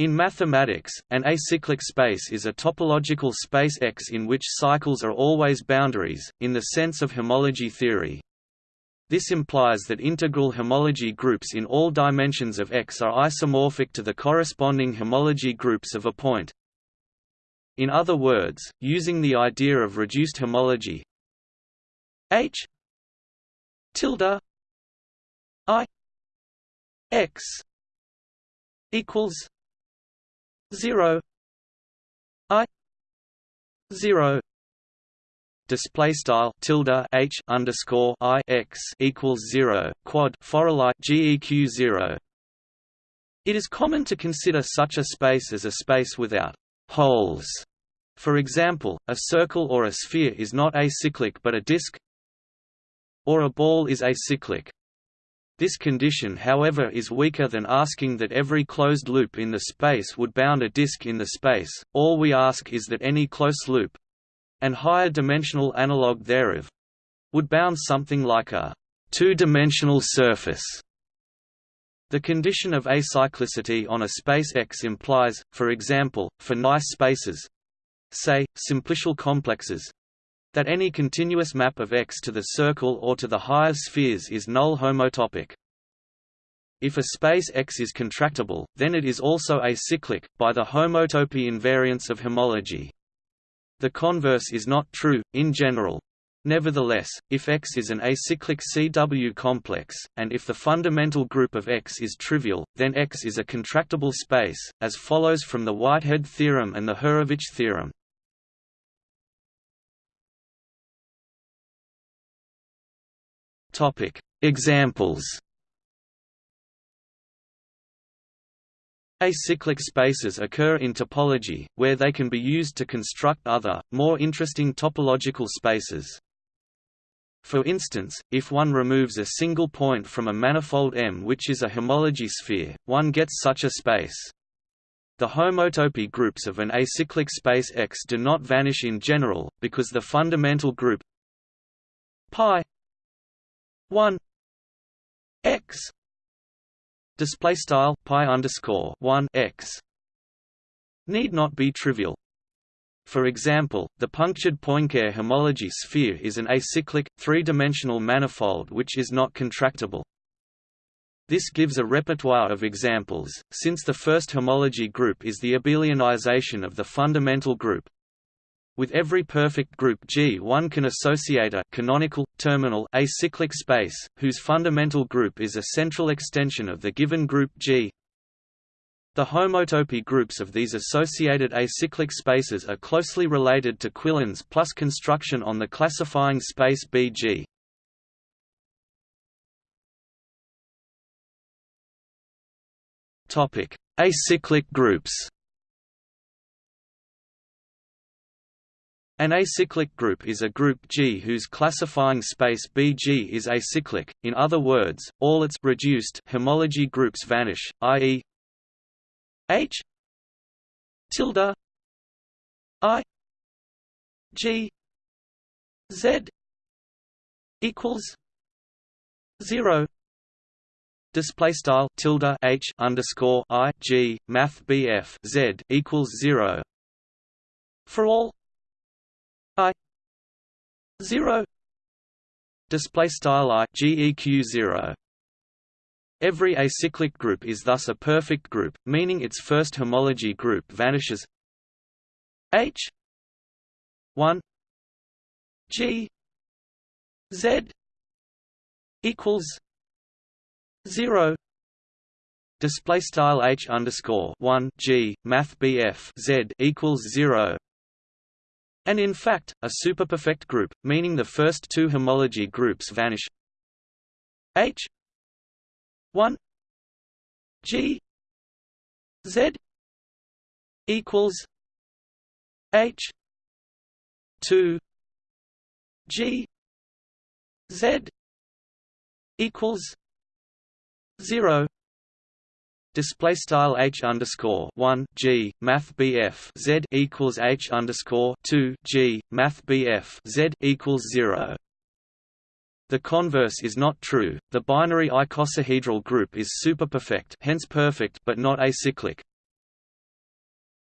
In mathematics, an acyclic space is a topological space X in which cycles are always boundaries, in the sense of homology theory. This implies that integral homology groups in all dimensions of X are isomorphic to the corresponding homology groups of a point. In other words, using the idea of reduced homology H tilde I X equals 0 i 0 display style tilde h underscore i x equals 0 quad forall i geq 0 it is common to consider such a space as a space without holes. For example a circle or a sphere is not acyclic but a disk or a ball is acyclic this condition however is weaker than asking that every closed loop in the space would bound a disk in the space, all we ask is that any close loop—and higher dimensional analog thereof—would bound something like a two-dimensional surface. The condition of acyclicity on a space X implies, for example, for nice spaces—say, simplicial complexes, that any continuous map of X to the circle or to the higher spheres is null homotopic. If a space X is contractible, then it is also acyclic, by the homotopy invariance of homology. The converse is not true, in general. Nevertheless, if X is an acyclic CW complex, and if the fundamental group of X is trivial, then X is a contractible space, as follows from the Whitehead theorem and the Hurewicz theorem. Topic: Examples. Acyclic spaces occur in topology, where they can be used to construct other, more interesting topological spaces. For instance, if one removes a single point from a manifold M which is a homology sphere, one gets such a space. The homotopy groups of an acyclic space X do not vanish in general, because the fundamental group pi 1 x display style pi underscore 1 x need not be trivial for example, the punctured Poincare homology sphere is an acyclic, three-dimensional manifold which is not contractible. This gives a repertoire of examples, since the first homology group is the abelianization of the fundamental group, with every perfect group G one can associate a canonical, terminal acyclic space, whose fundamental group is a central extension of the given group G. The homotopy groups of these associated acyclic spaces are closely related to Quillen's plus construction on the classifying space BG. Acyclic groups An acyclic group is a group G whose classifying space Bg is acyclic, in other words, all its reduced homology groups vanish, i.e. H tilde I G Z equals zero display style tilde H underscore I G Math BF Z equals zero for all 0 display style i geq 0 Every acyclic group is thus a perfect group, meaning its first homology group vanishes. H 1 G Z equals 0 display style H underscore 1 G Math BF Z equals 0 and in fact, a superperfect group, meaning the first two homology groups vanish. H 1 G Z equals H 2 G Z equals zero display style h underscore one g math bf z equals h underscore two g math bf z equals zero. The converse is not true. The binary icosahedral group is superperfect, hence perfect, but not acyclic.